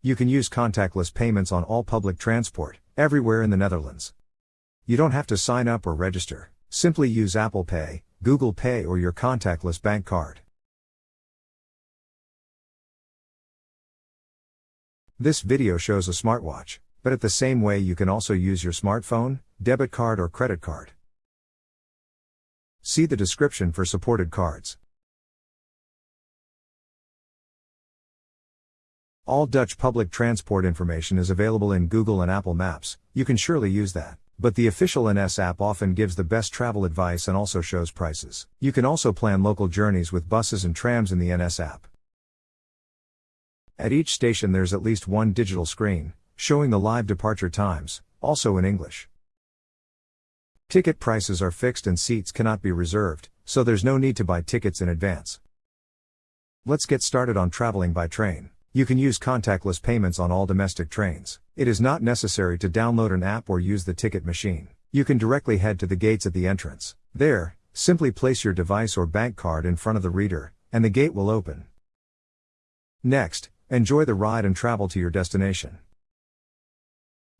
You can use contactless payments on all public transport, everywhere in the Netherlands. You don't have to sign up or register, simply use Apple Pay, Google Pay, or your contactless bank card. This video shows a smartwatch, but at the same way you can also use your smartphone, debit card, or credit card. See the description for supported cards. All Dutch public transport information is available in Google and Apple Maps, you can surely use that. But the official NS app often gives the best travel advice and also shows prices. You can also plan local journeys with buses and trams in the NS app. At each station there's at least one digital screen, showing the live departure times, also in English. Ticket prices are fixed and seats cannot be reserved, so there's no need to buy tickets in advance. Let's get started on traveling by train. You can use contactless payments on all domestic trains. It is not necessary to download an app or use the ticket machine. You can directly head to the gates at the entrance. There, simply place your device or bank card in front of the reader, and the gate will open. Next, enjoy the ride and travel to your destination.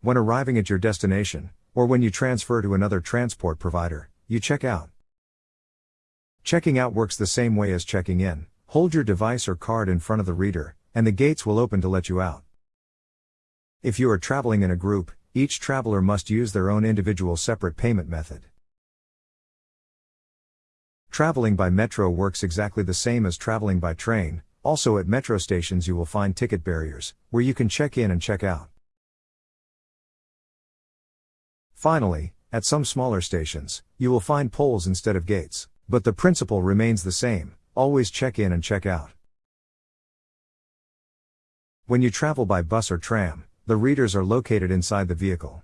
When arriving at your destination, or when you transfer to another transport provider, you check out. Checking out works the same way as checking in. Hold your device or card in front of the reader, and the gates will open to let you out. If you are traveling in a group, each traveler must use their own individual separate payment method. Traveling by metro works exactly the same as traveling by train, also at metro stations you will find ticket barriers, where you can check in and check out. Finally, at some smaller stations, you will find poles instead of gates, but the principle remains the same always check in and check out. When you travel by bus or tram, the readers are located inside the vehicle.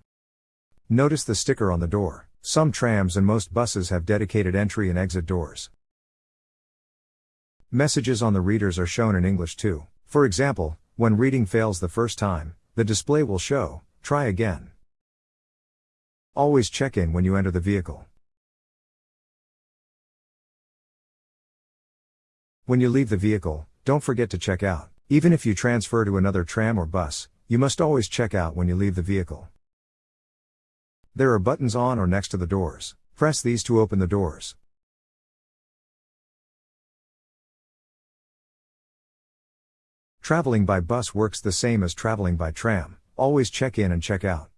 Notice the sticker on the door. Some trams and most buses have dedicated entry and exit doors. Messages on the readers are shown in English too. For example, when reading fails the first time, the display will show, try again. Always check in when you enter the vehicle. When you leave the vehicle, don't forget to check out. Even if you transfer to another tram or bus, you must always check out when you leave the vehicle. There are buttons on or next to the doors. Press these to open the doors. Traveling by bus works the same as traveling by tram, always check in and check out.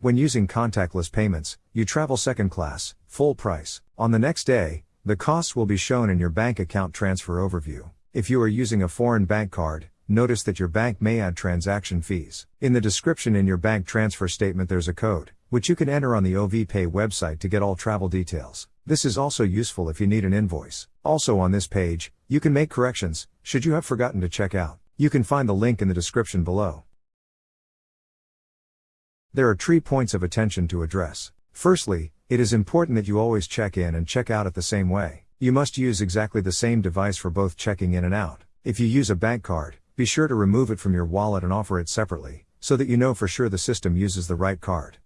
When using contactless payments, you travel second class, full price. On the next day, the costs will be shown in your bank account transfer overview. If you are using a foreign bank card, notice that your bank may add transaction fees. In the description in your bank transfer statement there's a code, which you can enter on the OVPay website to get all travel details. This is also useful if you need an invoice. Also on this page, you can make corrections, should you have forgotten to check out. You can find the link in the description below. There are three points of attention to address. Firstly, it is important that you always check in and check out at the same way. You must use exactly the same device for both checking in and out. If you use a bank card, be sure to remove it from your wallet and offer it separately, so that you know for sure the system uses the right card.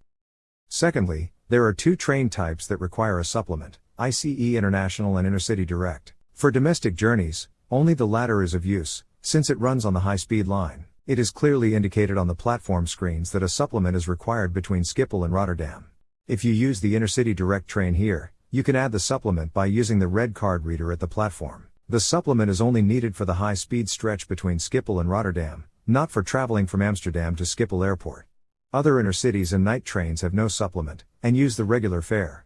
Secondly, there are two train types that require a supplement ICE International and Intercity Direct. For domestic journeys, only the latter is of use, since it runs on the high speed line. It is clearly indicated on the platform screens that a supplement is required between Schiphol and Rotterdam. If you use the Intercity Direct train here, you can add the supplement by using the red card reader at the platform. The supplement is only needed for the high speed stretch between Schiphol and Rotterdam, not for traveling from Amsterdam to Schiphol Airport. Other intercities and night trains have no supplement, and use the regular fare.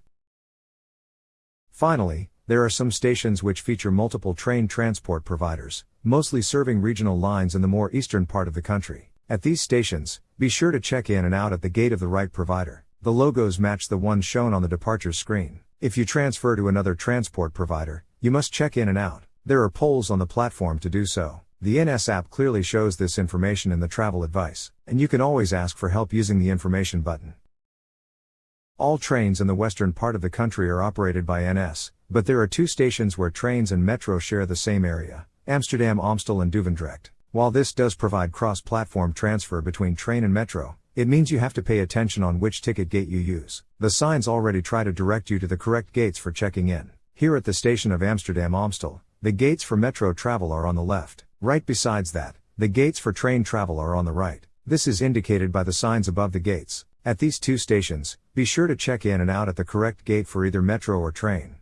Finally, there are some stations which feature multiple train transport providers, mostly serving regional lines in the more eastern part of the country. At these stations, be sure to check in and out at the gate of the right provider. The logos match the ones shown on the departure screen. If you transfer to another transport provider, you must check in and out. There are poles on the platform to do so. The NS app clearly shows this information in the travel advice, and you can always ask for help using the information button. All trains in the western part of the country are operated by NS, but there are two stations where trains and metro share the same area Amsterdam Amstel and Duivendrecht. While this does provide cross platform transfer between train and metro, it means you have to pay attention on which ticket gate you use. The signs already try to direct you to the correct gates for checking in. Here at the station of Amsterdam Amstel, the gates for metro travel are on the left. Right besides that, the gates for train travel are on the right. This is indicated by the signs above the gates. At these two stations, be sure to check in and out at the correct gate for either metro or train.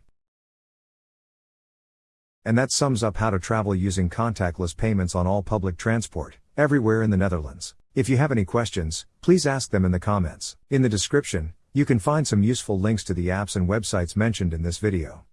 And that sums up how to travel using contactless payments on all public transport, everywhere in the Netherlands. If you have any questions, please ask them in the comments. In the description, you can find some useful links to the apps and websites mentioned in this video.